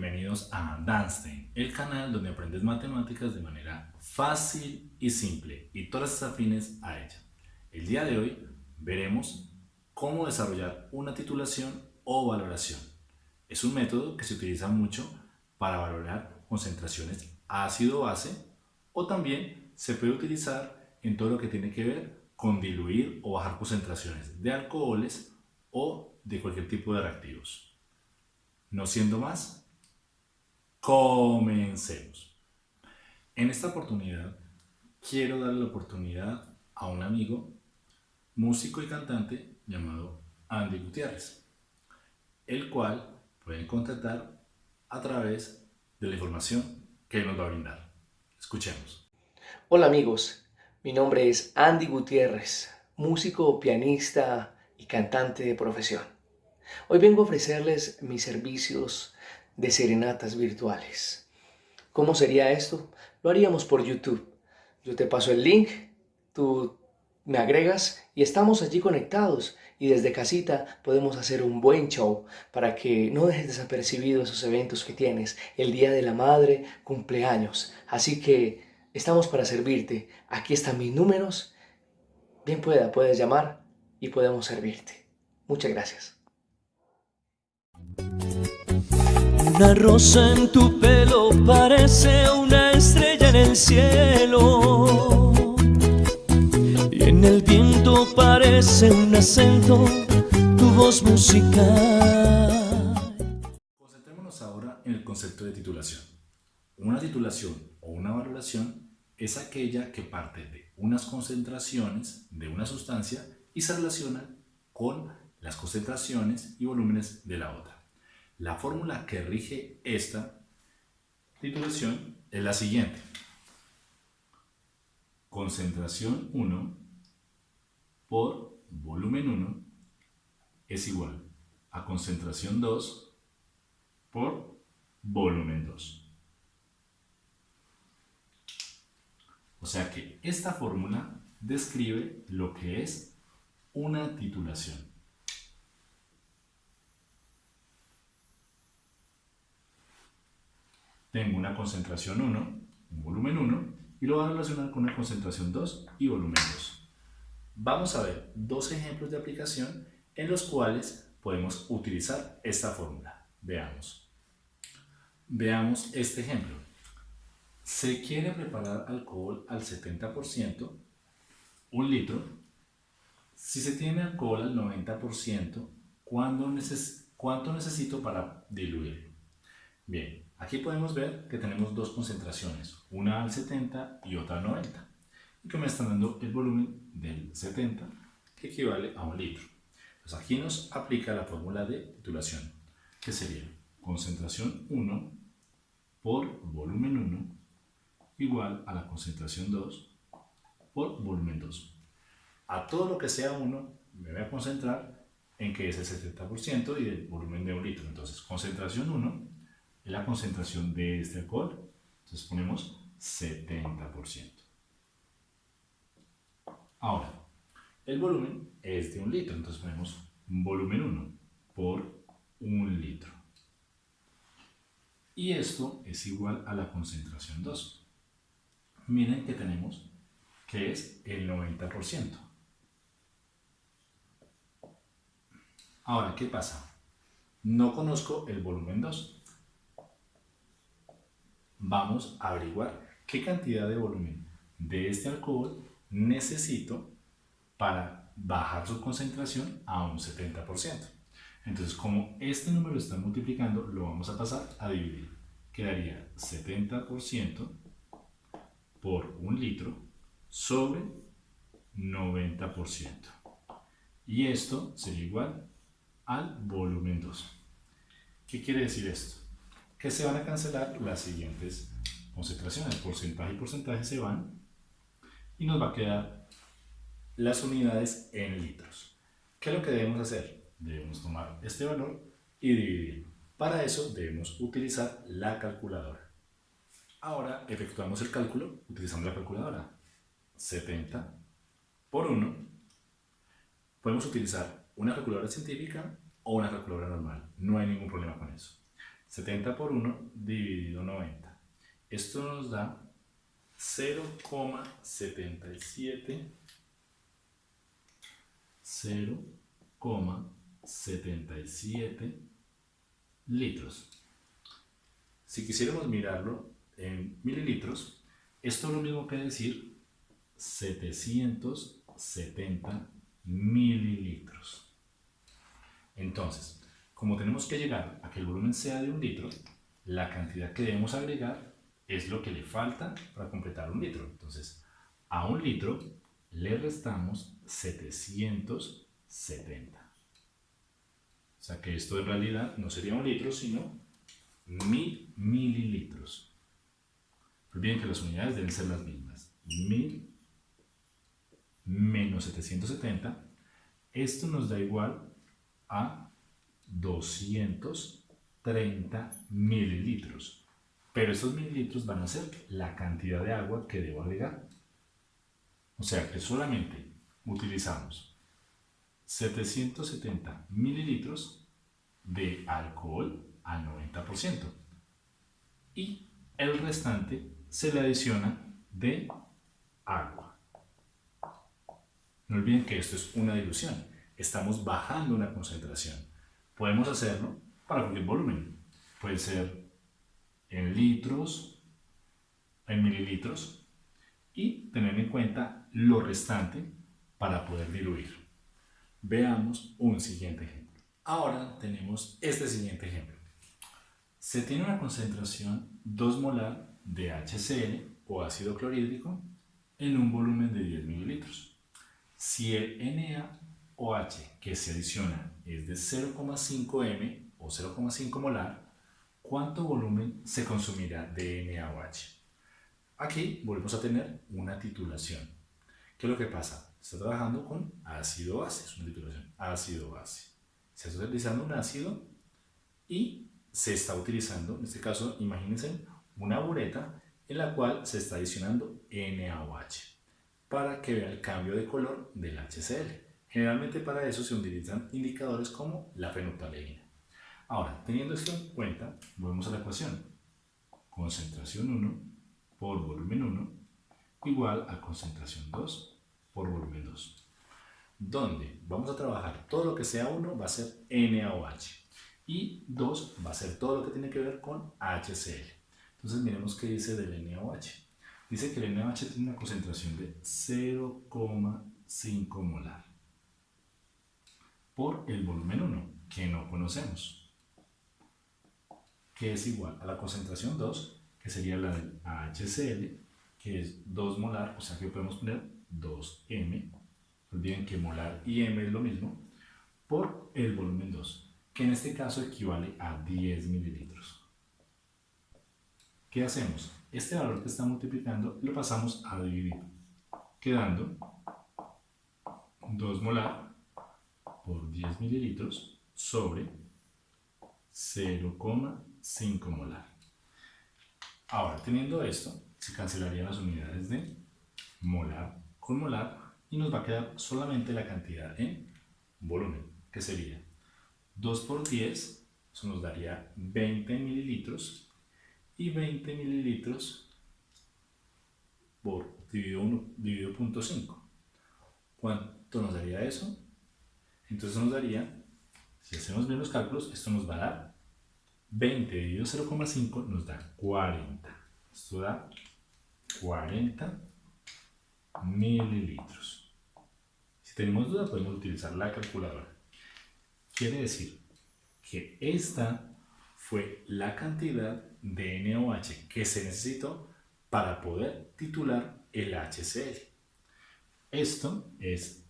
bienvenidos a Danstein, el canal donde aprendes matemáticas de manera fácil y simple y todas las afines a ella. El día de hoy veremos cómo desarrollar una titulación o valoración. Es un método que se utiliza mucho para valorar concentraciones ácido-base o también se puede utilizar en todo lo que tiene que ver con diluir o bajar concentraciones de alcoholes o de cualquier tipo de reactivos. No siendo más, comencemos. En esta oportunidad quiero darle la oportunidad a un amigo, músico y cantante llamado Andy Gutiérrez, el cual pueden contactar a través de la información que nos va a brindar. Escuchemos. Hola amigos, mi nombre es Andy Gutiérrez, músico, pianista y cantante de profesión. Hoy vengo a ofrecerles mis servicios de serenatas virtuales. ¿Cómo sería esto? Lo haríamos por YouTube. Yo te paso el link, tú me agregas y estamos allí conectados y desde casita podemos hacer un buen show para que no dejes desapercibidos esos eventos que tienes, el Día de la Madre, cumpleaños. Así que estamos para servirte. Aquí están mis números. Bien pueda, puedes llamar y podemos servirte. Muchas gracias. Una rosa en tu pelo parece una estrella en el cielo Y en el viento parece un acento tu voz musical Concentrémonos ahora en el concepto de titulación. Una titulación o una valoración es aquella que parte de unas concentraciones de una sustancia y se relaciona con las concentraciones y volúmenes de la otra. La fórmula que rige esta titulación es la siguiente. Concentración 1 por volumen 1 es igual a concentración 2 por volumen 2. O sea que esta fórmula describe lo que es una titulación. Tengo una concentración 1, un volumen 1, y lo voy a relacionar con una concentración 2 y volumen 2. Vamos a ver dos ejemplos de aplicación en los cuales podemos utilizar esta fórmula. Veamos. Veamos este ejemplo. Se quiere preparar alcohol al 70%, un litro. Si se tiene alcohol al 90%, ¿cuánto necesito para diluir? Bien, Aquí podemos ver que tenemos dos concentraciones, una al 70 y otra al 90, y que me están dando el volumen del 70, que equivale a un litro. Pues aquí nos aplica la fórmula de titulación, que sería concentración 1 por volumen 1 igual a la concentración 2 por volumen 2. A todo lo que sea 1 me voy a concentrar en que es el 70% y el volumen de un litro. Entonces, concentración 1 la concentración de este alcohol. Entonces ponemos 70%. Ahora, el volumen es de un litro, entonces ponemos volumen 1 por un litro. Y esto es igual a la concentración 2. Miren que tenemos que es el 90%. Ahora, ¿qué pasa? No conozco el volumen 2 vamos a averiguar qué cantidad de volumen de este alcohol necesito para bajar su concentración a un 70%. Entonces, como este número está multiplicando, lo vamos a pasar a dividir. Quedaría 70% por un litro sobre 90%. Y esto sería igual al volumen 2. ¿Qué quiere decir esto? Que se van a cancelar las siguientes concentraciones. Porcentaje y porcentaje se van y nos va a quedar las unidades en litros. ¿Qué es lo que debemos hacer? Debemos tomar este valor y dividirlo. Para eso debemos utilizar la calculadora. Ahora efectuamos el cálculo utilizando la calculadora. 70 por 1. Podemos utilizar una calculadora científica o una calculadora normal. No hay ningún problema con eso. 70 por 1 dividido 90. Esto nos da 0,77 0,77 litros. Si quisiéramos mirarlo en mililitros, esto es lo mismo que decir 770 mililitros. Entonces, como tenemos que llegar a que el volumen sea de un litro, la cantidad que debemos agregar es lo que le falta para completar un litro. Entonces, a un litro le restamos 770. O sea que esto en realidad no sería un litro, sino mil mililitros. Pues bien que las unidades deben ser las mismas. Mil menos 770. Esto nos da igual a 230 mililitros. Pero estos mililitros van a ser la cantidad de agua que debo agregar. O sea que solamente utilizamos 770 mililitros de alcohol al 90% y el restante se le adiciona de agua. No olviden que esto es una dilución, estamos bajando una concentración. Podemos hacerlo para cualquier volumen, puede ser en litros, en mililitros y tener en cuenta lo restante para poder diluir. Veamos un siguiente ejemplo. Ahora tenemos este siguiente ejemplo. Se tiene una concentración 2 molar de HCl o ácido clorhídrico en un volumen de 10 mililitros. Si el NaOH que se adiciona es de 0,5 m o 0,5 molar, ¿cuánto volumen se consumirá de NaOH? Aquí volvemos a tener una titulación. ¿Qué es lo que pasa? Está trabajando con ácido base, es una titulación, ácido base. Se está utilizando un ácido y se está utilizando, en este caso, imagínense una bureta en la cual se está adicionando NaOH para que vea el cambio de color del HCl. Generalmente para eso se utilizan indicadores como la fenolftaleína. Ahora, teniendo esto en cuenta, volvemos a la ecuación. Concentración 1 por volumen 1 igual a concentración 2 por volumen 2. Donde vamos a trabajar todo lo que sea 1 va a ser NaOH y 2 va a ser todo lo que tiene que ver con HCl. Entonces miremos qué dice del NaOH. Dice que el NaOH tiene una concentración de 0,5 molar por el volumen 1, que no conocemos, que es igual a la concentración 2, que sería la del HCl, que es 2 molar, o sea que podemos poner 2m, olviden que molar y m es lo mismo, por el volumen 2, que en este caso equivale a 10 mililitros. ¿Qué hacemos? Este valor que está multiplicando lo pasamos a dividir, quedando 2 molar por 10 mililitros sobre 0,5 molar. Ahora, teniendo esto, se cancelarían las unidades de molar con molar y nos va a quedar solamente la cantidad en volumen, que sería 2 por 10, eso nos daría 20 mililitros y 20 mililitros por dividido 1 dividido 0.5. ¿Cuánto nos daría eso? Entonces nos daría, si hacemos bien los cálculos, esto nos va a dar 20 dividido 0,5 nos da 40. Esto da 40 mililitros. Si tenemos duda podemos utilizar la calculadora. Quiere decir que esta fue la cantidad de NaOH que se necesitó para poder titular el HCl. Esto es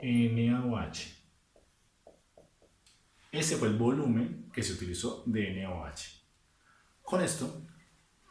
NaOH. Ese fue el volumen que se utilizó de NaOH. Con esto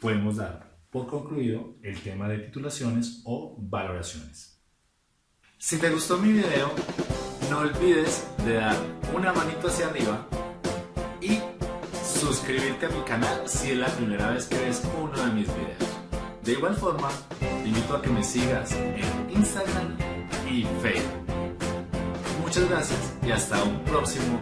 podemos dar por concluido el tema de titulaciones o valoraciones. Si te gustó mi video, no olvides de dar una manito hacia arriba y suscribirte a mi canal si es la primera vez que ves uno de mis videos. De igual forma, te invito a que me sigas en Instagram y Facebook. Muchas gracias y hasta un próximo.